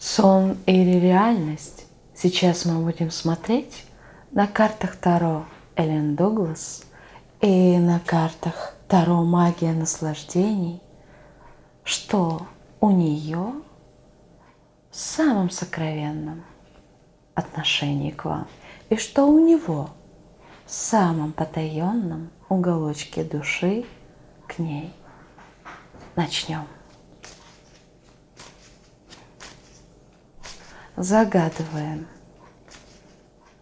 Сон или реальность? Сейчас мы будем смотреть на картах Таро Эллен Дуглас и на картах Таро Магия наслаждений, что у нее в самом сокровенном отношении к вам и что у него в самом потаенном уголочке души к ней. Начнем. Загадываем.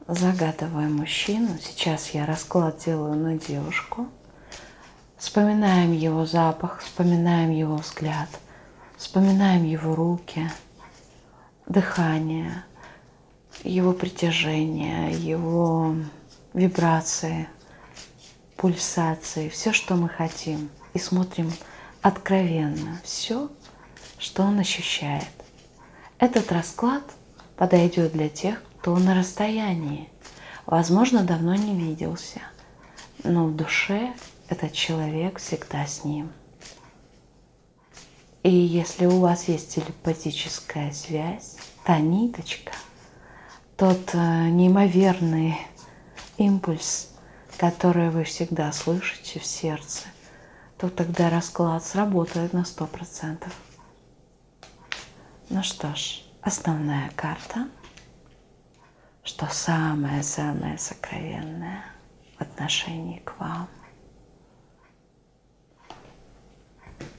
Загадываем мужчину. Сейчас я расклад делаю на девушку. Вспоминаем его запах, вспоминаем его взгляд, вспоминаем его руки, дыхание, его притяжение, его вибрации, пульсации, все, что мы хотим. И смотрим откровенно все, что он ощущает. Этот расклад подойдет для тех, кто на расстоянии. Возможно, давно не виделся, но в душе этот человек всегда с ним. И если у вас есть телепатическая связь, та ниточка, тот э, неимоверный импульс, который вы всегда слышите в сердце, то тогда расклад сработает на сто процентов. Ну что ж, основная карта, что самое-самое сокровенное в отношении к вам,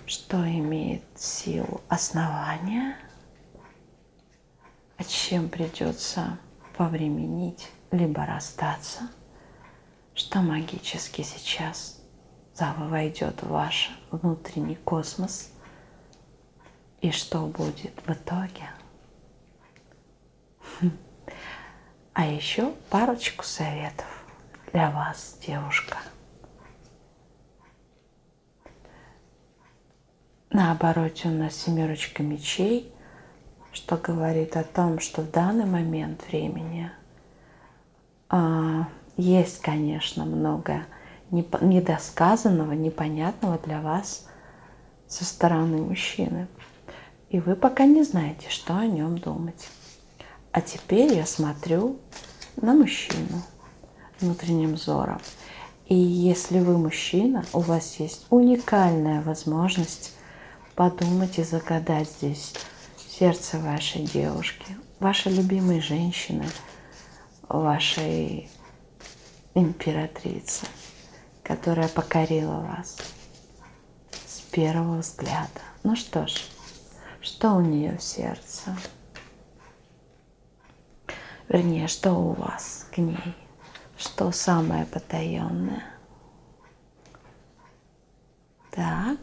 что имеет силу основания, а чем придется повременить, либо расстаться, что магически сейчас войдет в ваш внутренний космос. И что будет в итоге. А еще парочку советов для вас, девушка. На обороте у нас семерочка мечей, что говорит о том, что в данный момент времени а, есть, конечно, много недосказанного, непонятного для вас со стороны мужчины. И вы пока не знаете, что о нем думать. А теперь я смотрю на мужчину внутренним взором. И если вы мужчина, у вас есть уникальная возможность подумать и загадать здесь сердце вашей девушки, вашей любимой женщины, вашей императрицы, которая покорила вас с первого взгляда. Ну что ж, что у нее в сердце? Вернее, что у вас к ней? Что самое потаенное? Так,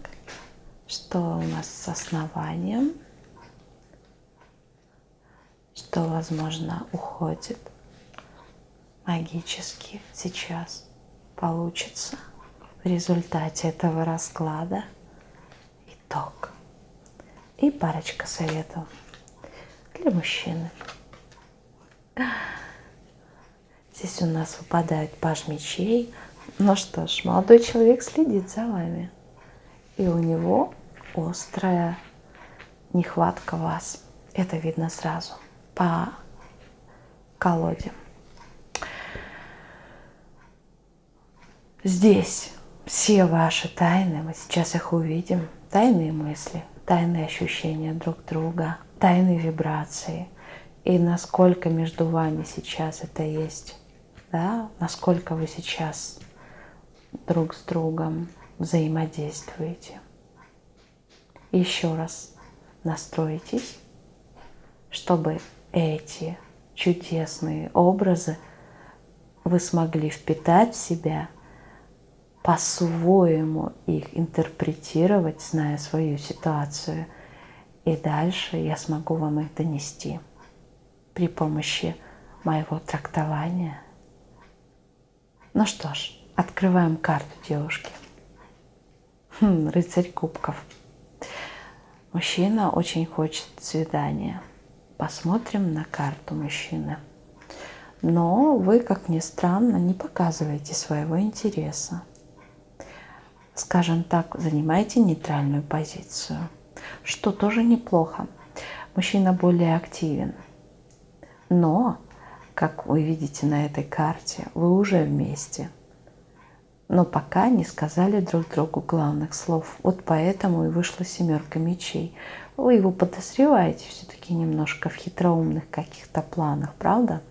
что у нас с основанием? Что, возможно, уходит магически сейчас получится в результате этого расклада? Итог. И парочка советов для мужчины. Здесь у нас выпадает паж мечей. Ну что ж, молодой человек следит за вами. И у него острая нехватка вас. Это видно сразу по колоде. Здесь все ваши тайны, мы сейчас их увидим, тайные мысли, тайные ощущения друг друга, тайные вибрации – и насколько между вами сейчас это есть, да, насколько вы сейчас друг с другом взаимодействуете. Еще раз настройтесь, чтобы эти чудесные образы вы смогли впитать в себя, по-своему их интерпретировать, зная свою ситуацию, и дальше я смогу вам их донести при помощи моего трактования. Ну что ж, открываем карту девушки. Хм, рыцарь кубков. Мужчина очень хочет свидания. Посмотрим на карту мужчины. Но вы, как ни странно, не показываете своего интереса. Скажем так, занимаете нейтральную позицию, что тоже неплохо. мужчина более активен. Но, как вы видите на этой карте, вы уже вместе. Но пока не сказали друг другу главных слов. Вот поэтому и вышла семерка мечей. Вы его подозреваете все-таки немножко в хитроумных каких-то планах, правда?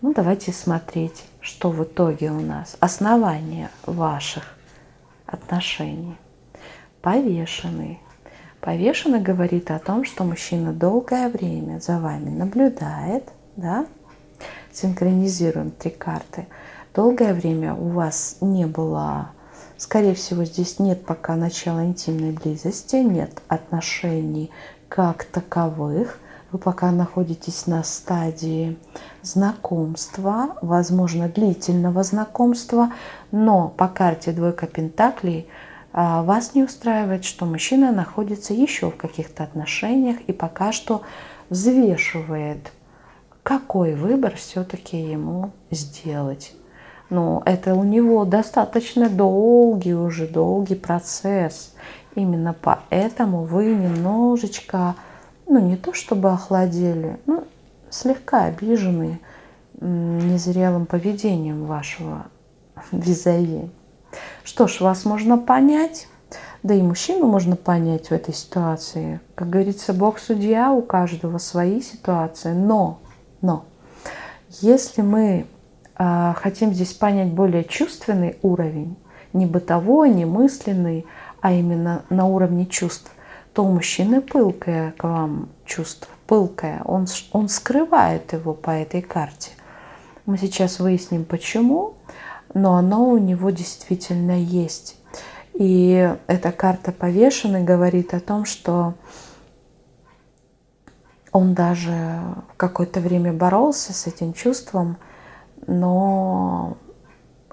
Ну, давайте смотреть, что в итоге у нас. Основание ваших отношений. Повешенный. Повешенный говорит о том, что мужчина долгое время за вами наблюдает, да? Синхронизируем три карты. Долгое время у вас не было, скорее всего, здесь нет пока начала интимной близости, нет отношений как таковых. Вы пока находитесь на стадии знакомства, возможно, длительного знакомства, но по карте двойка пентаклей – вас не устраивает, что мужчина находится еще в каких-то отношениях и пока что взвешивает, какой выбор все-таки ему сделать. Но это у него достаточно долгий уже, долгий процесс. Именно поэтому вы немножечко, ну не то чтобы охладели, ну слегка обижены незрелым поведением вашего визави. Что ж, вас можно понять, да и мужчину можно понять в этой ситуации. Как говорится, Бог судья, у каждого свои ситуации. Но, но, если мы э, хотим здесь понять более чувственный уровень, не бытовой, не мысленный, а именно на уровне чувств, то у мужчины пылкое к вам чувство, пылкое. Он, он скрывает его по этой карте. Мы сейчас выясним, почему но оно у него действительно есть. И эта карта повешенной говорит о том, что он даже какое-то время боролся с этим чувством, но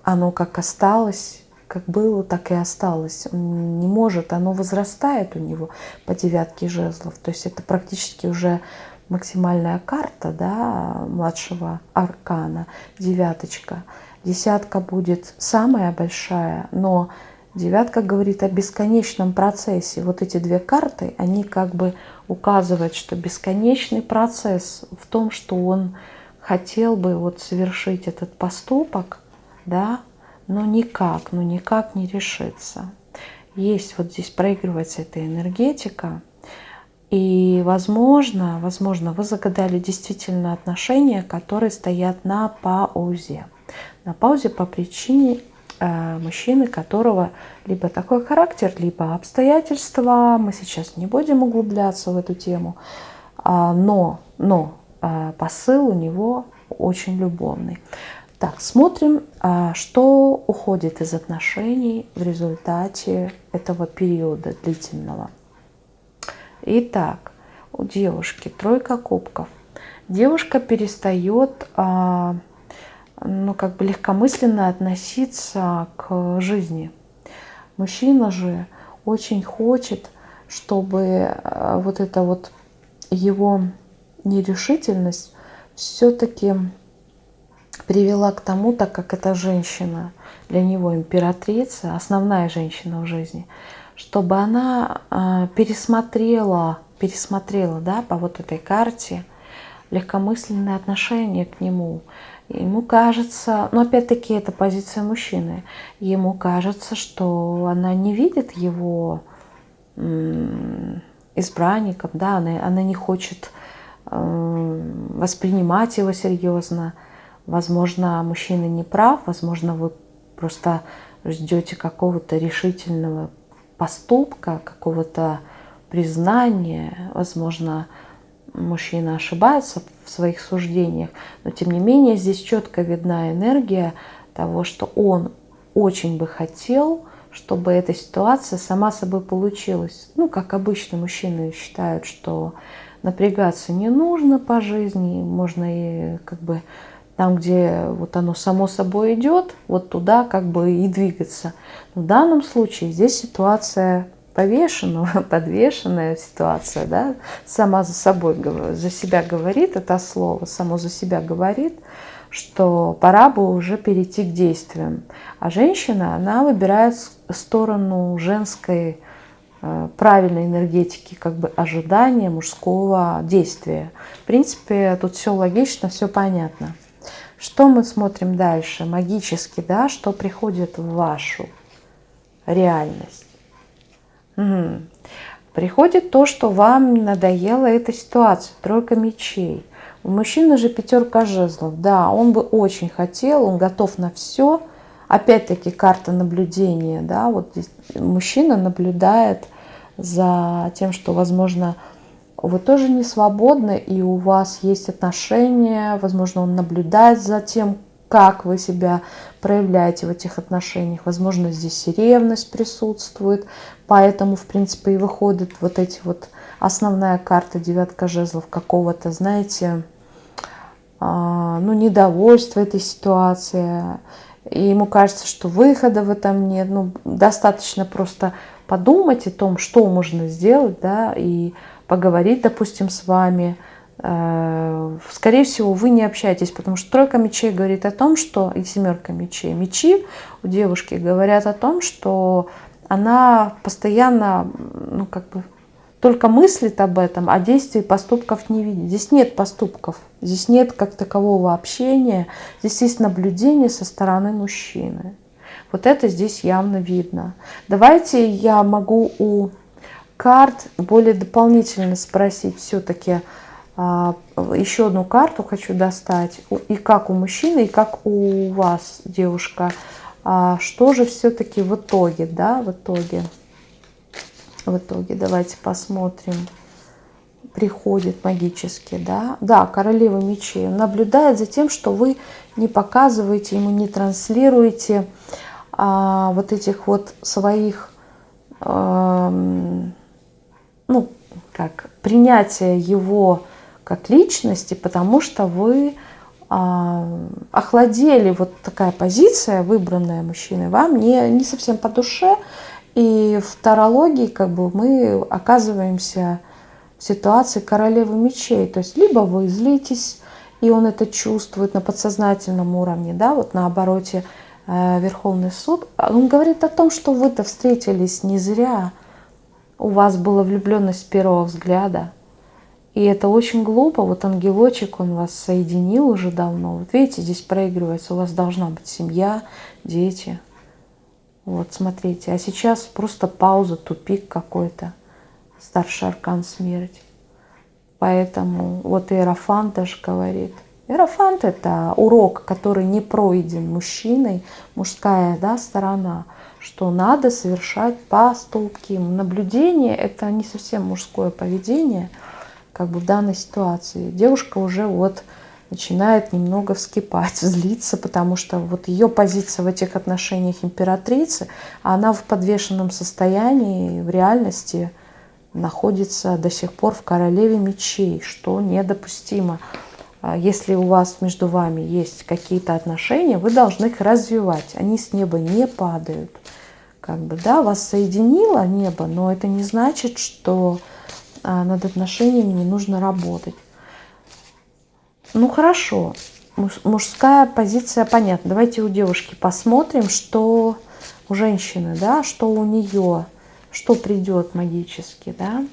оно как осталось, как было, так и осталось. Он не может, оно возрастает у него по девятке жезлов. То есть это практически уже максимальная карта да, младшего аркана, девяточка. Десятка будет самая большая, но девятка говорит о бесконечном процессе. Вот эти две карты, они как бы указывают, что бесконечный процесс в том, что он хотел бы вот совершить этот поступок, да, но никак, ну никак не решится. Есть вот здесь проигрывается эта энергетика, и, возможно, возможно, вы загадали действительно отношения, которые стоят на паузе на паузе по причине э, мужчины, которого либо такой характер, либо обстоятельства. Мы сейчас не будем углубляться в эту тему, а, но, но э, посыл у него очень любовный. Так, смотрим, а, что уходит из отношений в результате этого периода длительного. Итак, у девушки тройка кубков. Девушка перестает а, ну, как бы легкомысленно относиться к жизни. Мужчина же очень хочет, чтобы э, вот эта вот его нерешительность все-таки привела к тому, так как эта женщина для него императрица, основная женщина в жизни, чтобы она э, пересмотрела, пересмотрела да, по вот этой карте легкомысленное отношение к нему, Ему кажется, но опять-таки это позиция мужчины, ему кажется, что она не видит его избранником, да, она, она не хочет воспринимать его серьезно. Возможно, мужчина не прав, возможно, вы просто ждете какого-то решительного поступка, какого-то признания, возможно, мужчина ошибается в своих суждениях, но тем не менее здесь четко видна энергия того, что он очень бы хотел, чтобы эта ситуация сама собой получилась. Ну, как обычно мужчины считают, что напрягаться не нужно по жизни, можно и как бы там, где вот оно само собой идет, вот туда как бы и двигаться. В данном случае здесь ситуация повешенного, подвешенная ситуация, да, сама за собой, за себя говорит это слово, само за себя говорит, что пора бы уже перейти к действиям. А женщина, она выбирает сторону женской э, правильной энергетики как бы ожидания мужского действия. В принципе, тут все логично, все понятно. Что мы смотрим дальше? Магически, да, что приходит в вашу реальность. Угу. Приходит то, что вам надоела эта ситуация, тройка мечей. У мужчины же пятерка жезлов. Да, он бы очень хотел, он готов на все. Опять-таки карта наблюдения. Да, вот здесь мужчина наблюдает за тем, что, возможно, вы тоже не свободны, и у вас есть отношения, возможно, он наблюдает за тем, как вы себя проявляете в этих отношениях. Возможно, здесь и ревность присутствует, поэтому, в принципе, и выходят вот эти вот основная карта девятка жезлов какого-то, знаете, а, ну, недовольство этой ситуации, и ему кажется, что выхода в этом нет. Ну, достаточно просто подумать о том, что можно сделать, да, и поговорить, допустим, с вами. Э, скорее всего, вы не общаетесь, потому что тройка мечей говорит о том, что, и семерка мечей, мечи у девушки говорят о том, что она постоянно, ну, как бы, только мыслит об этом, а действий поступков не видит. Здесь нет поступков, здесь нет как такового общения, здесь есть наблюдение со стороны мужчины. Вот это здесь явно видно. Давайте я могу у карт более дополнительно спросить все-таки, еще одну карту хочу достать, и как у мужчины, и как у вас, девушка, а, что же все-таки в итоге, да, в итоге в итоге. Давайте посмотрим. Приходит магически, да. Да, королева мечей. Наблюдает за тем, что вы не показываете ему, не транслируете а, вот этих вот своих, а, ну, как, принятия его как личности, потому что вы а, охладели, вот такая позиция, выбранная мужчиной, вам не, не совсем по душе, и в тарологии как бы мы оказываемся в ситуации королевы мечей. То есть либо вы злитесь, и он это чувствует на подсознательном уровне, да, вот на обороте э, Верховный суд. Он говорит о том, что вы-то встретились не зря. У вас была влюбленность с первого взгляда. И это очень глупо. Вот ангелочек, он вас соединил уже давно. Вот видите, здесь проигрывается. У вас должна быть семья, дети. Вот, смотрите. А сейчас просто пауза, тупик какой-то. Старший аркан смерть. Поэтому вот Иерофант даже говорит. Иерофант – это урок, который не пройден мужчиной, мужская да, сторона, что надо совершать поступки. Наблюдение – это не совсем мужское поведение, как бы в данной ситуации. Девушка уже вот начинает немного вскипать, злиться, потому что вот ее позиция в этих отношениях императрицы, она в подвешенном состоянии, в реальности находится до сих пор в королеве мечей, что недопустимо. А если у вас между вами есть какие-то отношения, вы должны их развивать. Они с неба не падают. Как бы, да, вас соединило небо, но это не значит, что над отношениями не нужно работать. Ну хорошо, мужская позиция понятна. Давайте у девушки посмотрим, что у женщины, да, что у нее, что придет магически, да.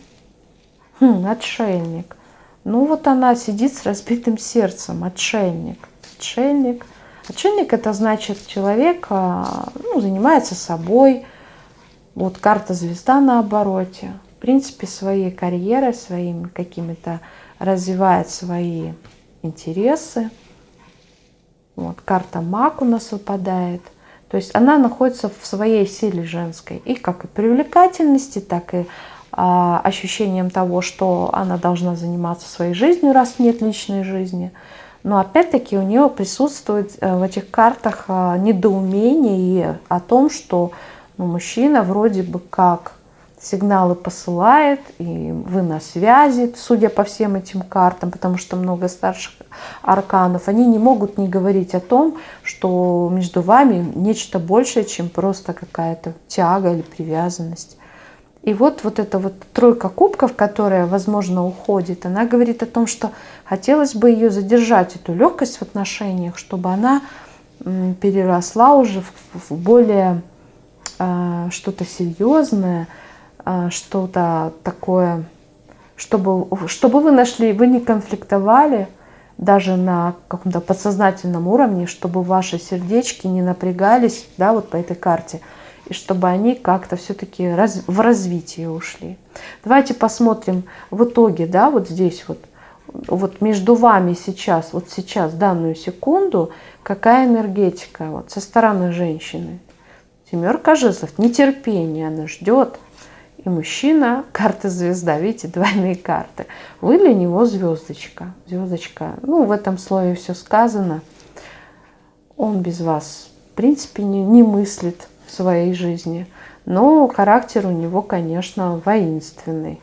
Хм, отшельник. Ну вот она сидит с разбитым сердцем, отшельник. Отшельник. Отшельник это значит человек а, ну, занимается собой. Вот карта звезда на обороте. В принципе, своей карьерой, своими какими-то развивает свои интересы. Вот, карта маг у нас выпадает. То есть она находится в своей силе женской. И как и привлекательности, так и а, ощущением того, что она должна заниматься своей жизнью, раз нет личной жизни. Но опять-таки у нее присутствует э, в этих картах а, недоумение о том, что ну, мужчина вроде бы как сигналы посылает, и вы на связи, судя по всем этим картам, потому что много старших арканов, они не могут не говорить о том, что между вами нечто большее, чем просто какая-то тяга или привязанность. И вот, вот эта вот тройка кубков, которая, возможно, уходит, она говорит о том, что хотелось бы ее задержать, эту легкость в отношениях, чтобы она переросла уже в более э, что-то серьезное, что-то такое, чтобы, чтобы вы нашли, вы не конфликтовали даже на каком-то подсознательном уровне, чтобы ваши сердечки не напрягались, да, вот по этой карте, и чтобы они как-то все-таки раз, в развитие ушли. Давайте посмотрим в итоге, да, вот здесь вот, вот между вами сейчас, вот сейчас, данную секунду, какая энергетика вот со стороны женщины. Семерка жезлов, нетерпение, она ждет. И мужчина, карта звезда, видите, двойные карты. Вы для него звездочка. Звездочка, ну, в этом слое все сказано. Он без вас, в принципе, не, не мыслит в своей жизни. Но характер у него, конечно, воинственный.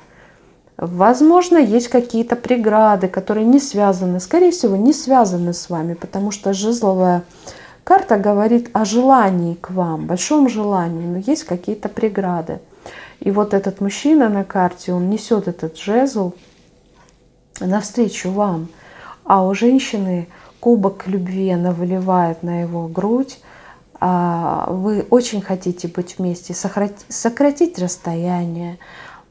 Возможно, есть какие-то преграды, которые не связаны, скорее всего, не связаны с вами, потому что жезловая Карта говорит о желании к вам, большом желании, но есть какие-то преграды. И вот этот мужчина на карте, он несет этот жезл навстречу вам. А у женщины кубок любви, она выливает на его грудь. А вы очень хотите быть вместе, сократить расстояние,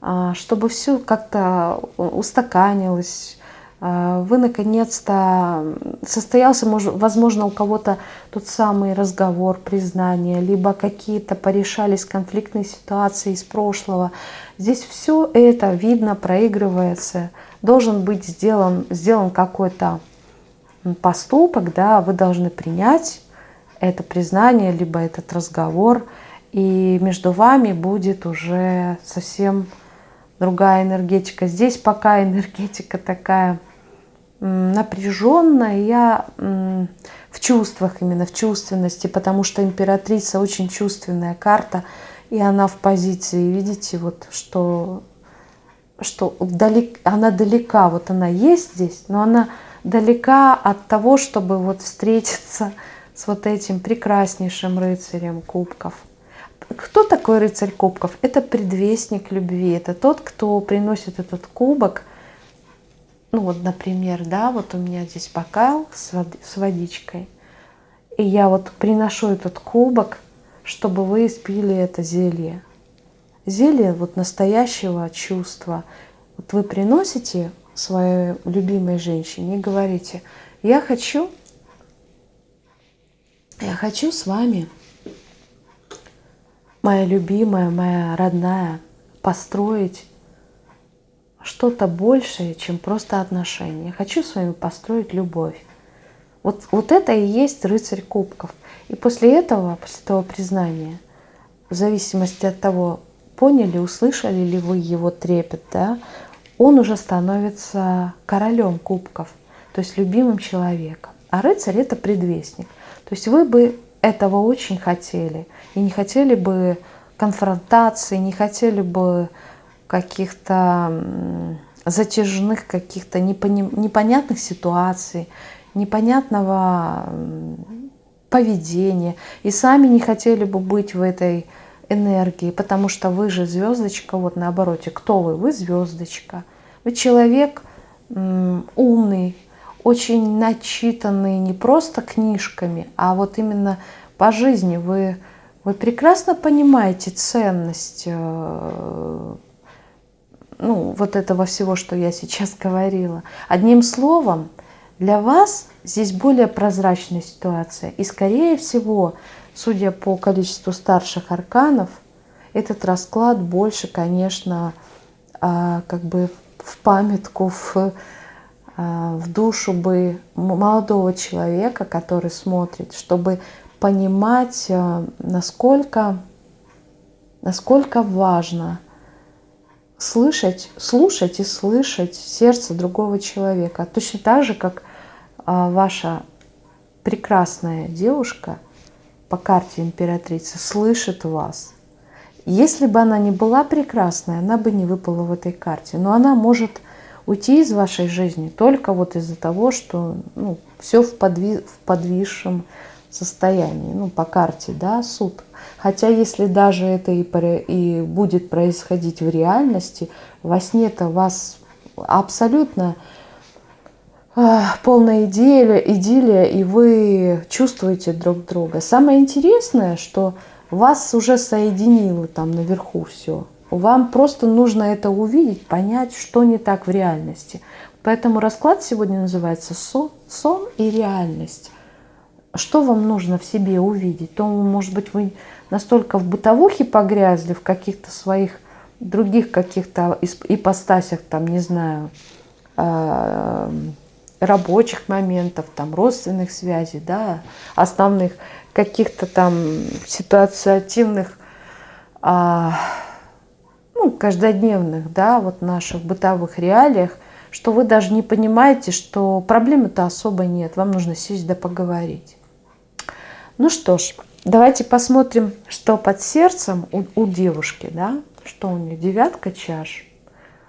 а, чтобы все как-то устаканилось, вы наконец-то состоялся, возможно, у кого-то тот самый разговор, признание, либо какие-то порешались конфликтные ситуации из прошлого. Здесь все это видно, проигрывается. Должен быть сделан, сделан какой-то поступок, да, вы должны принять это признание, либо этот разговор, и между вами будет уже совсем другая энергетика. Здесь пока энергетика такая напряженная, я в чувствах, именно в чувственности, потому что императрица очень чувственная карта, и она в позиции, видите, вот что, что далек, она далека, вот она есть здесь, но она далека от того, чтобы вот встретиться с вот этим прекраснейшим рыцарем кубков. Кто такой рыцарь кубков? Это предвестник любви, это тот, кто приносит этот кубок – ну вот, например, да, вот у меня здесь бокал с, вод с водичкой, и я вот приношу этот кубок, чтобы вы испили это зелье. Зелье вот настоящего чувства. Вот вы приносите своей любимой женщине и говорите, я хочу, я хочу с вами, моя любимая, моя родная, построить что-то большее, чем просто отношения. Хочу с вами построить любовь. Вот, вот это и есть рыцарь кубков. И после этого, после этого признания, в зависимости от того, поняли, услышали ли вы его трепет, да, он уже становится королем кубков, то есть любимым человеком. А рыцарь – это предвестник. То есть вы бы этого очень хотели. И не хотели бы конфронтации, не хотели бы каких-то затяжных, каких-то непонятных ситуаций, непонятного поведения. И сами не хотели бы быть в этой энергии, потому что вы же звездочка, вот наоборот, кто вы? Вы звездочка. Вы человек умный, очень начитанный не просто книжками, а вот именно по жизни. Вы, вы прекрасно понимаете ценность э, ну, вот этого всего, что я сейчас говорила. Одним словом, для вас здесь более прозрачная ситуация. И, скорее всего, судя по количеству старших арканов, этот расклад больше, конечно, а, как бы в памятку, в, а, в душу бы молодого человека, который смотрит, чтобы понимать, а, насколько, насколько важно – слышать, слушать и слышать сердце другого человека. Точно так же, как а, ваша прекрасная девушка по карте императрицы слышит вас. Если бы она не была прекрасной, она бы не выпала в этой карте. Но она может уйти из вашей жизни только вот из-за того, что ну, все в, подви в подвисшем состоянии, ну, по карте, да, суд. Хотя если даже это и, и будет происходить в реальности, во сне-то вас абсолютно э, полная идиллия, идиллия, и вы чувствуете друг друга. Самое интересное, что вас уже соединило там наверху все. Вам просто нужно это увидеть, понять, что не так в реальности. Поэтому расклад сегодня называется сон и реальность. Что вам нужно в себе увидеть? То, может быть, вы настолько в бытовухе погрязли, в каких-то своих других каких-то ипостасях, там, не знаю, э, рабочих моментов, там, родственных связей, да, основных каких-то там ситуативных, а, ну, каждодневных, да, вот наших бытовых реалиях, что вы даже не понимаете, что проблемы-то особо нет, вам нужно сесть да поговорить. Ну что ж, давайте посмотрим, что под сердцем у, у девушки, да, что у нее девятка чаш.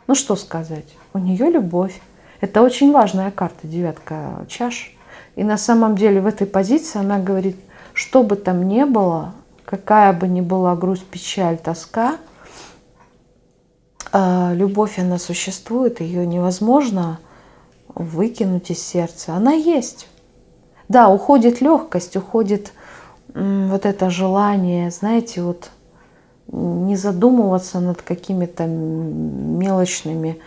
Ну что сказать, у нее любовь. Это очень важная карта, девятка чаш. И на самом деле в этой позиции она говорит, что бы там ни было, какая бы ни была грусть, печаль, тоска, а, любовь, она существует, ее невозможно выкинуть из сердца. Она есть. Да, уходит легкость, уходит вот это желание, знаете, вот не задумываться над какими-то мелочными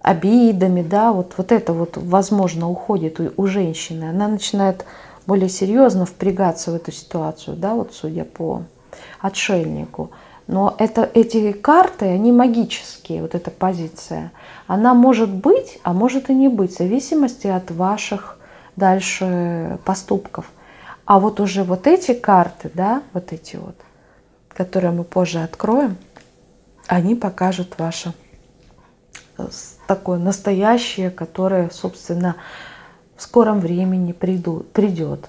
обидами, да, вот, вот это вот, возможно, уходит у, у женщины. Она начинает более серьезно впрягаться в эту ситуацию, да, вот судя по отшельнику. Но это, эти карты, они магические, вот эта позиция. Она может быть, а может и не быть, в зависимости от ваших дальше поступков. А вот уже вот эти карты, да, вот эти вот, которые мы позже откроем, они покажут ваше э, такое настоящее, которое, собственно, в скором времени приду, придет.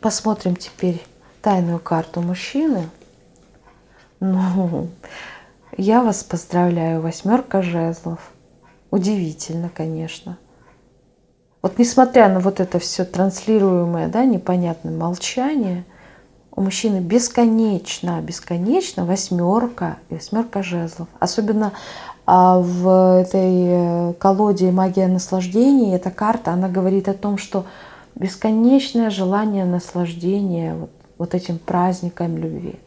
Посмотрим теперь тайную карту мужчины. Ну, я вас поздравляю, восьмерка жезлов. Удивительно, конечно. Вот несмотря на вот это все транслируемое, да, непонятное молчание, у мужчины бесконечно, бесконечно восьмерка и восьмерка жезлов. Особенно а в этой э, колоде «Магия наслаждения» эта карта, она говорит о том, что бесконечное желание наслаждения вот, вот этим праздником любви.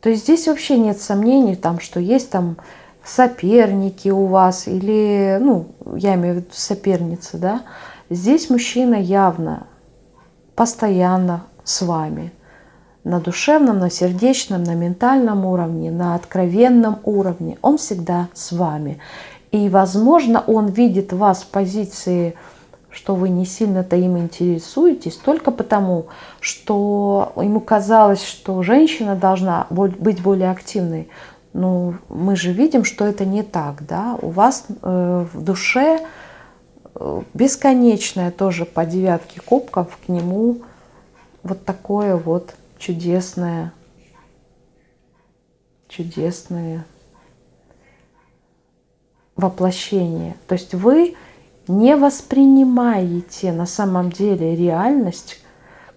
То есть здесь вообще нет сомнений, там, что есть там соперники у вас или, ну, я имею в виду соперницы, да, здесь мужчина явно, постоянно с вами – на душевном, на сердечном, на ментальном уровне, на откровенном уровне. Он всегда с вами. И, возможно, он видит вас в позиции, что вы не сильно-то им интересуетесь, только потому, что ему казалось, что женщина должна быть более активной. Но мы же видим, что это не так. Да? У вас э, в душе бесконечное тоже по девятке кубков к нему вот такое вот чудесное, чудесное воплощение. То есть вы не воспринимаете на самом деле реальность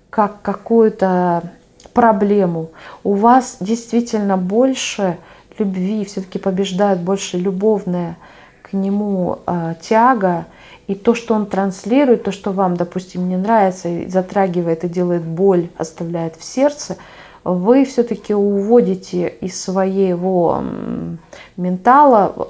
как какую-то проблему. У вас действительно больше любви, все-таки побеждает больше любовная к нему э, тяга, и то, что он транслирует, то, что вам, допустим, не нравится, и затрагивает и делает боль, оставляет в сердце, вы все-таки уводите из своего ментала,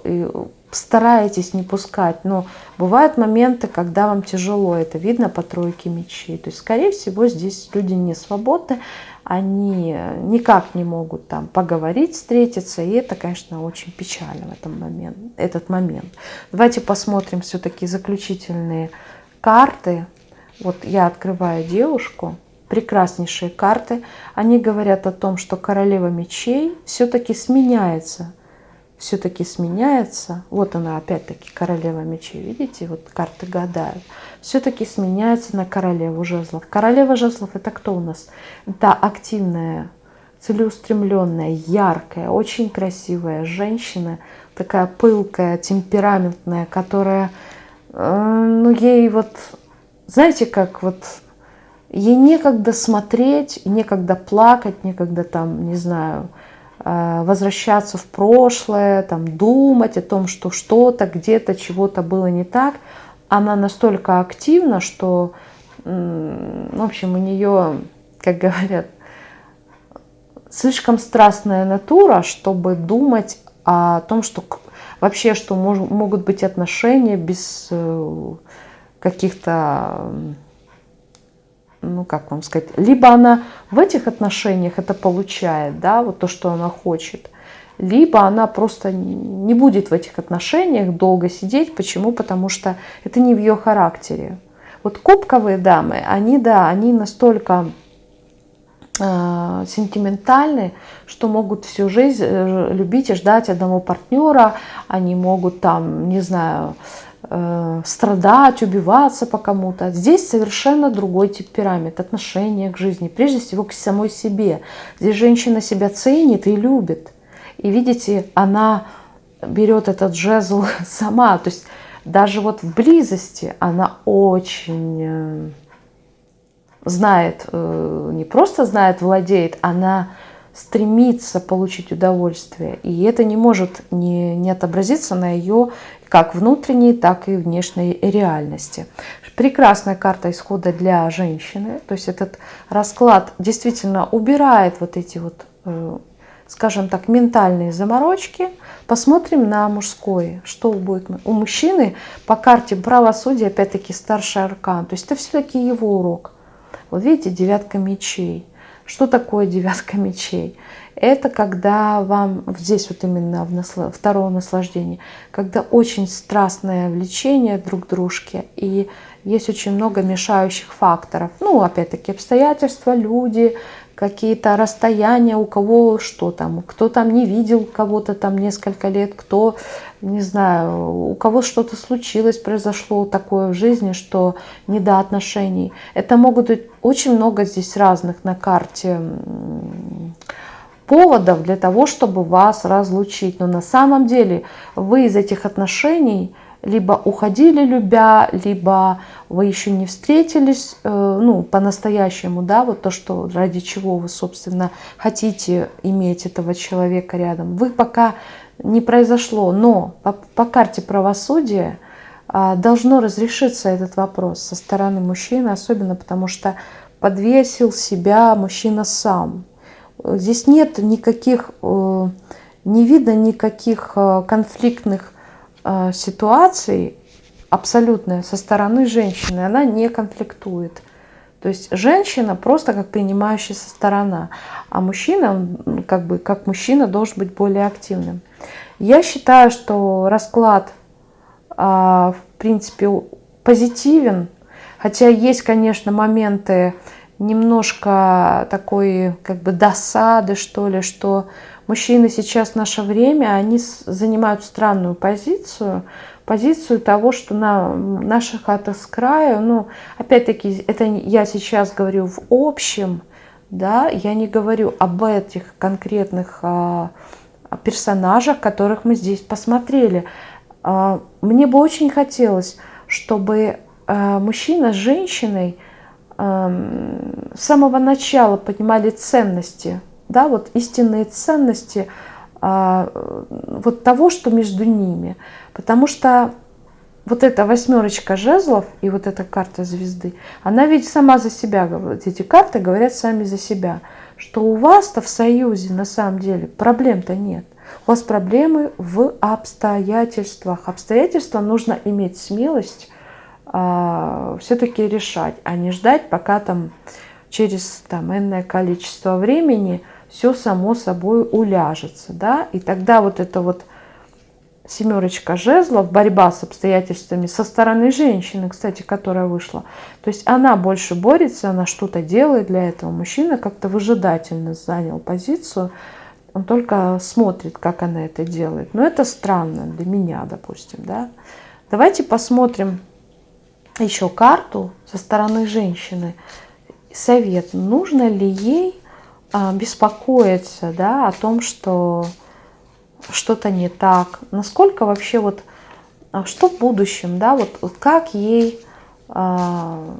стараетесь не пускать. Но бывают моменты, когда вам тяжело, это видно по тройке мечей. То есть, скорее всего, здесь люди не свободны, они никак не могут там поговорить, встретиться, и это, конечно, очень печально в этом момент, этот момент. Давайте посмотрим все-таки заключительные карты. Вот я открываю девушку, прекраснейшие карты. Они говорят о том, что королева мечей все-таки сменяется все-таки сменяется. Вот она опять-таки королева мечей, видите, вот карты гадают. Все-таки сменяется на королеву жезлов. Королева жезлов это кто у нас? Это активная, целеустремленная, яркая, очень красивая женщина, такая пылкая, темпераментная, которая, э, ну ей вот, знаете, как вот ей некогда смотреть, некогда плакать, некогда там, не знаю, возвращаться в прошлое, там, думать о том, что что-то, где-то, чего-то было не так. Она настолько активна, что, в общем, у нее, как говорят, слишком страстная натура, чтобы думать о том, что вообще, что мож, могут быть отношения без э, каких-то, ну как вам сказать, либо она в этих отношениях это получает, да, вот то, что она хочет, либо она просто не будет в этих отношениях долго сидеть. Почему? Потому что это не в ее характере. Вот кубковые дамы, они, да, они настолько э, сентиментальны, что могут всю жизнь э, любить и ждать одного партнера, они могут там, не знаю, э, страдать, убиваться по кому-то. Здесь совершенно другой темперамент, отношение к жизни, прежде всего к самой себе. Здесь женщина себя ценит и любит. И видите, она берет этот жезл сама, то есть даже вот в близости она очень э, знает, э, не просто знает, владеет, она стремится получить удовольствие. И это не может не, не отобразиться на ее как внутренней, так и внешней реальности. Прекрасная карта исхода для женщины. То есть этот расклад действительно убирает вот эти вот э, скажем так, ментальные заморочки, посмотрим на мужское, что будет. У мужчины по карте правосудия, опять-таки, старший аркан, то есть это все-таки его урок. Вот видите, девятка мечей. Что такое девятка мечей? Это когда вам, здесь вот именно в насло, второе наслаждение, когда очень страстное влечение друг к дружке, и есть очень много мешающих факторов. Ну, опять-таки, обстоятельства, люди, какие-то расстояния, у кого что там, кто там не видел кого-то там несколько лет, кто, не знаю, у кого что-то случилось, произошло такое в жизни, что не до отношений. Это могут быть очень много здесь разных на карте поводов для того, чтобы вас разлучить. Но на самом деле вы из этих отношений либо уходили любя, либо вы еще не встретились, э, ну, по-настоящему, да, вот то, что ради чего вы, собственно, хотите иметь этого человека рядом. Вы пока не произошло, но по, по карте правосудия а, должно разрешиться этот вопрос со стороны мужчины, особенно потому что подвесил себя мужчина сам. Здесь нет никаких, э, не видно никаких э, конфликтных ситуаций абсолютная со стороны женщины, она не конфликтует. То есть женщина просто как принимающая со сторона, а мужчина, как бы как мужчина, должен быть более активным. Я считаю, что расклад, а, в принципе, позитивен, хотя есть, конечно, моменты немножко такой как бы досады, что ли, что мужчины сейчас в наше время, они занимают странную позицию, позицию того, что на наша хата с краю, ну, опять-таки, это я сейчас говорю в общем, да, я не говорю об этих конкретных а, персонажах, которых мы здесь посмотрели. А, мне бы очень хотелось, чтобы а, мужчина с женщиной с самого начала понимали ценности да, вот истинные ценности а, вот того, что между ними. Потому что вот эта восьмерочка жезлов и вот эта карта звезды, она ведь сама за себя говорит, эти карты говорят сами за себя, что у вас-то в союзе на самом деле проблем-то нет. У вас проблемы в обстоятельствах. Обстоятельства нужно иметь смелость а, все-таки решать, а не ждать, пока там через там энное количество времени все само собой уляжется, да, и тогда вот это вот семерочка жезлов, борьба с обстоятельствами со стороны женщины, кстати, которая вышла. То есть она больше борется, она что-то делает для этого. Мужчина как-то выжидательно занял позицию, он только смотрит, как она это делает. Но это странно для меня, допустим, да. Давайте посмотрим еще карту со стороны женщины. Совет, нужно ли ей беспокоиться да, о том, что что-то не так, насколько вообще вот, а, что в будущем, да, вот, вот как ей, а,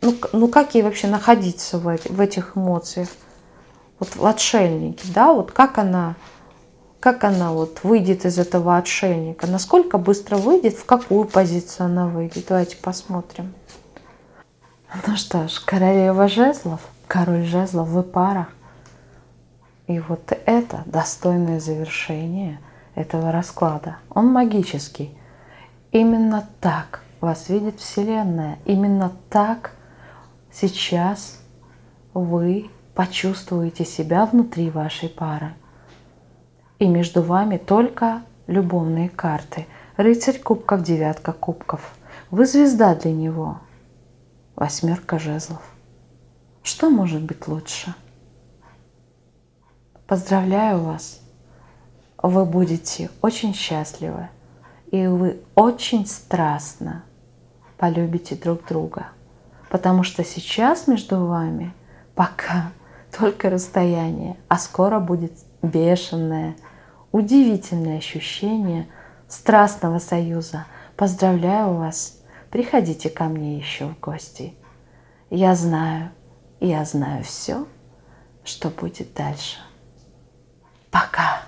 ну, ну как ей вообще находиться в, в этих эмоциях, вот в отшельнике, да, вот как она, как она вот выйдет из этого отшельника, насколько быстро выйдет, в какую позицию она выйдет, давайте посмотрим. Ну что ж, королева жезлов – король жезлов, вы пара. И вот это достойное завершение этого расклада. Он магический. Именно так вас видит Вселенная. Именно так сейчас вы почувствуете себя внутри вашей пары. И между вами только любовные карты. Рыцарь кубков, девятка кубков. Вы звезда для него. Восьмерка жезлов. Что может быть лучше? Поздравляю вас! Вы будете очень счастливы, и вы очень страстно полюбите друг друга. Потому что сейчас между вами пока только расстояние, а скоро будет бешеное, удивительное ощущение страстного союза. Поздравляю вас! Приходите ко мне еще в гости. Я знаю, я знаю все, что будет дальше. Пока!